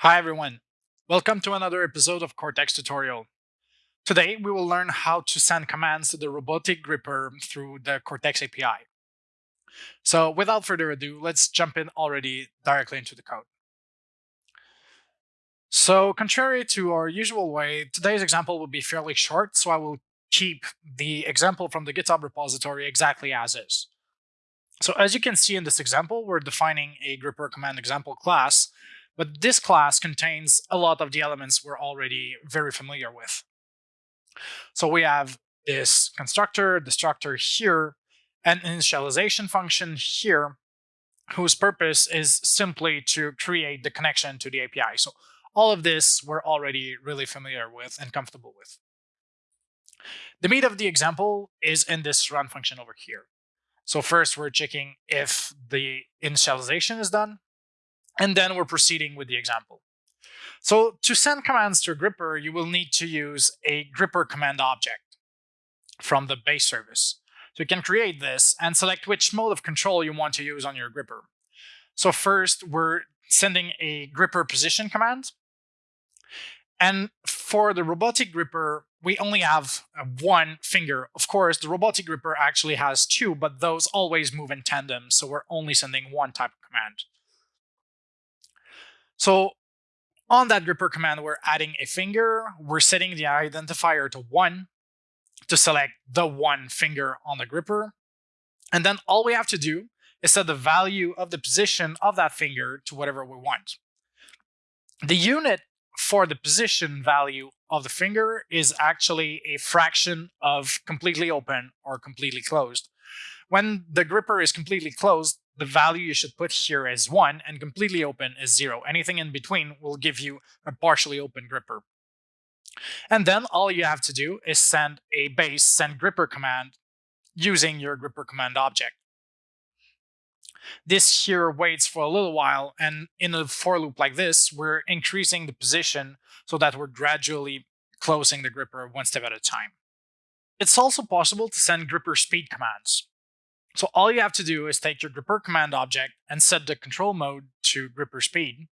Hi everyone, welcome to another episode of Kortex tutorial. Today we will learn how to send commands to the Robotiq gripper through the Kortex API. So without further ado, let's jump in already directly into the code. So contrary to our usual way, today's example will be fairly short, so I will keep the example from the GitHub repository exactly as is. So as you can see in this example, we're defining a gripper command example class, but this class contains a lot of the elements we're already very familiar with. So we have this constructor, destructor here, an initialization function here, whose purpose is simply to create the connection to the API. So all of this we're already really familiar with and comfortable with. The meat of the example is in this run function over here. So first we're checking if the initialization is done, and then we're proceeding with the example. So to send commands to a gripper, you will need to use a gripper command object from the base service. So you can create this and select which mode of control you want to use on your gripper. So first, we're sending a gripper position command. And for the Robotiq gripper, we only have uh, one finger. Of course, the Robotiq gripper actually has two, but those always move in tandem, so we're only sending one type of command. So on that gripper command, we're adding a finger. We're setting the identifier to one to select the one finger on the gripper. And then all we have to do is set the value of the position of that finger to whatever we want. The unit for the position value of the finger is actually a fraction of completely open or completely closed. When the gripper is completely closed, the value you should put here is 1 and completely open is 0. Anything in between will give you a partially open gripper. And then all you have to do is send a base send gripper command using your gripper command object. This here waits for a little while, and in a for loop like this, we're increasing the position so that we're gradually closing the gripper one step at a time. It's also possible to send gripper speed commands. So all you have to do is take your gripper command object and set the control mode to gripper speed.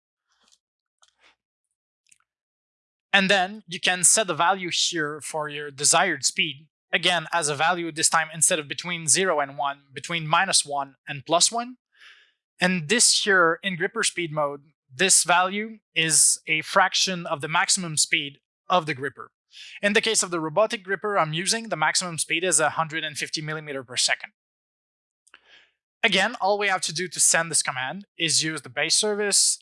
And then you can set the value here for your desired speed. Again, as a value this time instead of between 0 and 1, between minus 1 and plus 1. And this here in gripper speed mode, this value is a fraction of the maximum speed of the gripper. In the case of the Robotiq gripper I'm using, the maximum speed is 150 millimeter per second. Again, all we have to do to send this command is use the base service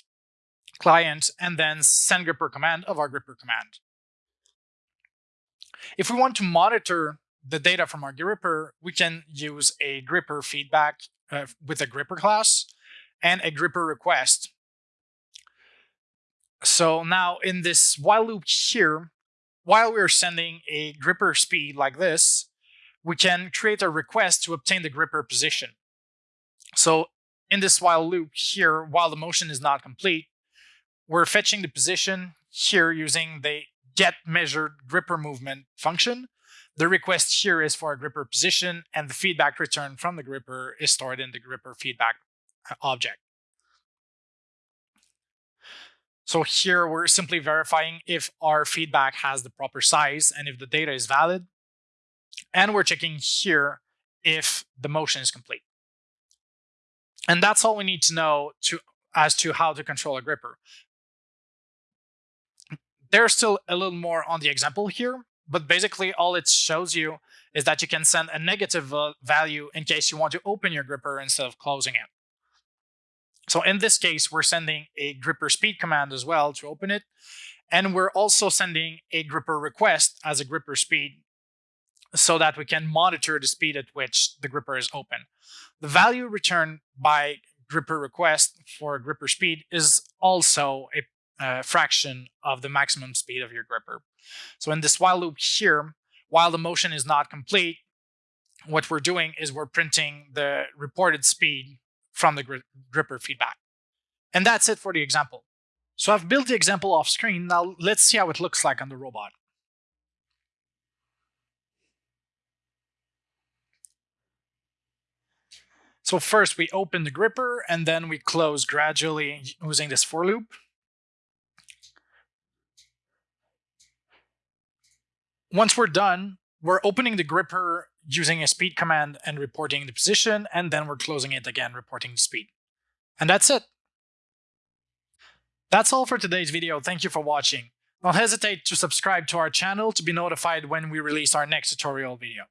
client and then send gripper command of our gripper command. If we want to monitor the data from our gripper, we can use a gripper feedback uh, with a gripper class and a gripper request. So now in this while loop here, while we're sending a gripper speed like this, we can create a request to obtain the gripper position. So in this while loop here, while the motion is not complete, we're fetching the position here using the get measured gripper movement function. The request here is for a gripper position and the feedback returned from the gripper is stored in the gripper feedback uh, object. So here we're simply verifying if our feedback has the proper size and if the data is valid. And we're checking here if the motion is complete. And that's all we need to know to as to how to control a gripper. There's still a little more on the example here, but basically all it shows you is that you can send a negative value in case you want to open your gripper instead of closing it. So in this case, we're sending a gripper speed command as well to open it. And we're also sending a gripper request as a gripper speed so that we can monitor the speed at which the gripper is open. The value returned by gripper request for gripper speed is also a, a fraction of the maximum speed of your gripper. So in this while loop here, while the motion is not complete, what we're doing is we're printing the reported speed from the gri gripper feedback. And that's it for the example. So I've built the example off screen. Now let's see how it looks like on the robot. So first we open the gripper and then we close gradually using this for loop. Once we're done, we're opening the gripper using a speed command and reporting the position, and then we're closing it again, reporting the speed. And that's it. That's all for today's video. Thank you for watching. Don't hesitate to subscribe to our channel to be notified when we release our next tutorial video.